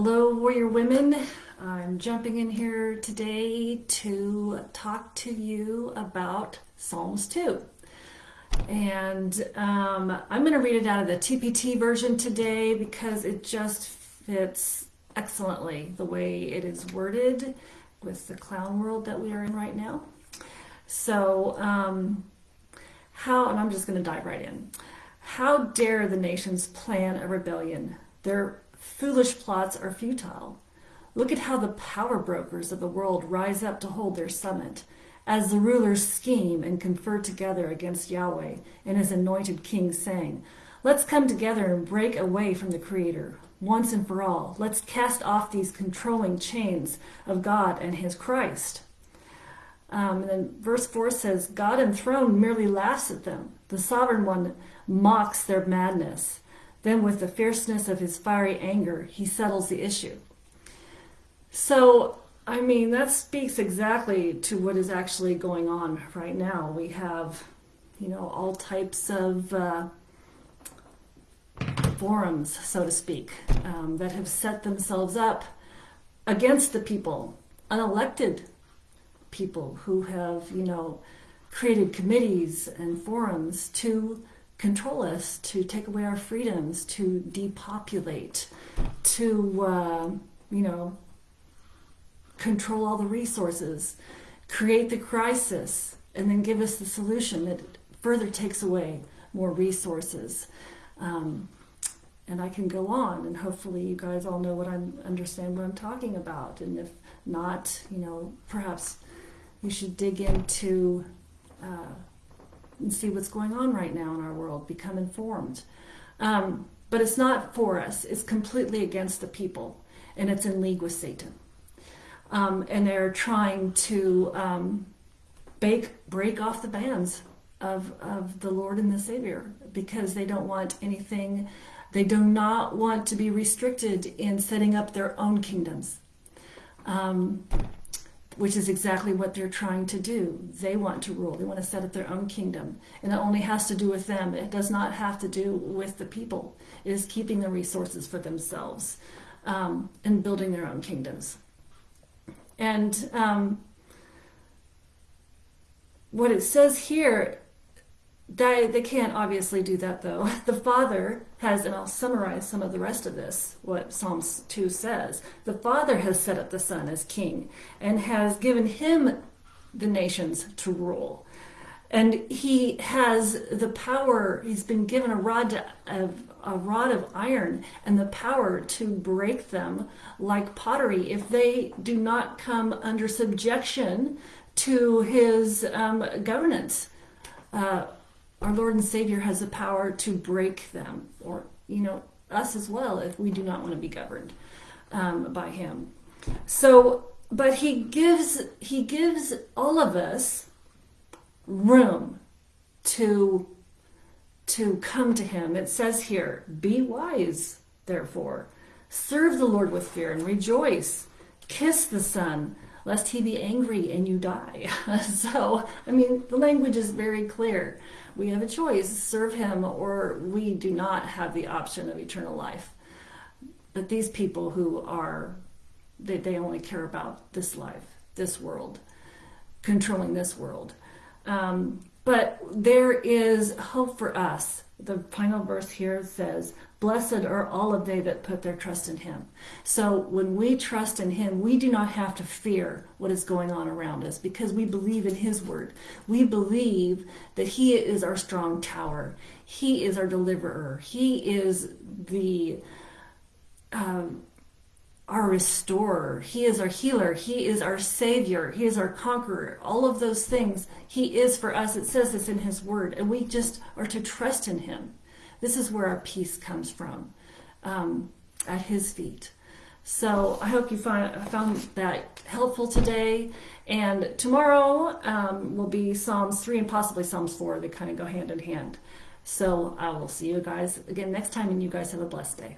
Hello, Warrior Women. I'm jumping in here today to talk to you about Psalms 2. And um, I'm going to read it out of the TPT version today because it just fits excellently the way it is worded with the clown world that we are in right now. So, um, how, and I'm just going to dive right in. How dare the nations plan a rebellion? Their foolish plots are futile. Look at how the power brokers of the world rise up to hold their summit, as the rulers scheme and confer together against Yahweh and his anointed king, saying, Let's come together and break away from the Creator, once and for all. Let's cast off these controlling chains of God and his Christ. Um, and then verse 4 says, God enthroned merely laughs at them. The sovereign one mocks their madness. Then, with the fierceness of his fiery anger, he settles the issue. So, I mean, that speaks exactly to what is actually going on right now. We have, you know, all types of uh, forums, so to speak, um, that have set themselves up against the people, unelected people who have, you know, created committees and forums to control us, to take away our freedoms, to depopulate, to, uh, you know, control all the resources, create the crisis, and then give us the solution that further takes away more resources. Um, and I can go on, and hopefully you guys all know what I'm understand what I'm talking about. And if not, you know, perhaps you should dig into uh, and see what's going on right now in our world, become informed. Um, but it's not for us, it's completely against the people, and it's in league with Satan. Um, and they're trying to um, bake, break off the bands of, of the Lord and the Savior because they don't want anything, they do not want to be restricted in setting up their own kingdoms. Um, which is exactly what they're trying to do. They want to rule. They want to set up their own kingdom. And it only has to do with them. It does not have to do with the people. It is keeping the resources for themselves um, and building their own kingdoms. And um, what it says here they, they can't obviously do that though. The Father has, and I'll summarize some of the rest of this, what Psalms 2 says. The Father has set up the Son as king and has given him the nations to rule. And he has the power, he's been given a rod of a rod of iron and the power to break them like pottery if they do not come under subjection to his um, governance. Uh, our Lord and Savior has the power to break them, or, you know, us as well, if we do not want to be governed um, by Him. So, but He gives, He gives all of us room to to come to him. It says here, be wise, therefore. Serve the Lord with fear and rejoice. Kiss the Son, lest he be angry and you die. so, I mean, the language is very clear. We have a choice serve him, or we do not have the option of eternal life. But these people who are, they, they only care about this life, this world, controlling this world. Um, but there is hope for us. The final verse here says, Blessed are all of they that put their trust in him. So when we trust in him, we do not have to fear what is going on around us because we believe in his word. We believe that he is our strong tower. He is our deliverer. He is the um, our restorer. He is our healer. He is our savior. He is our conqueror. All of those things he is for us. It says this in his word. And we just are to trust in him. This is where our peace comes from, um, at his feet. So I hope you find, found that helpful today. And tomorrow um, will be Psalms 3 and possibly Psalms 4. They kind of go hand in hand. So I will see you guys again next time, and you guys have a blessed day.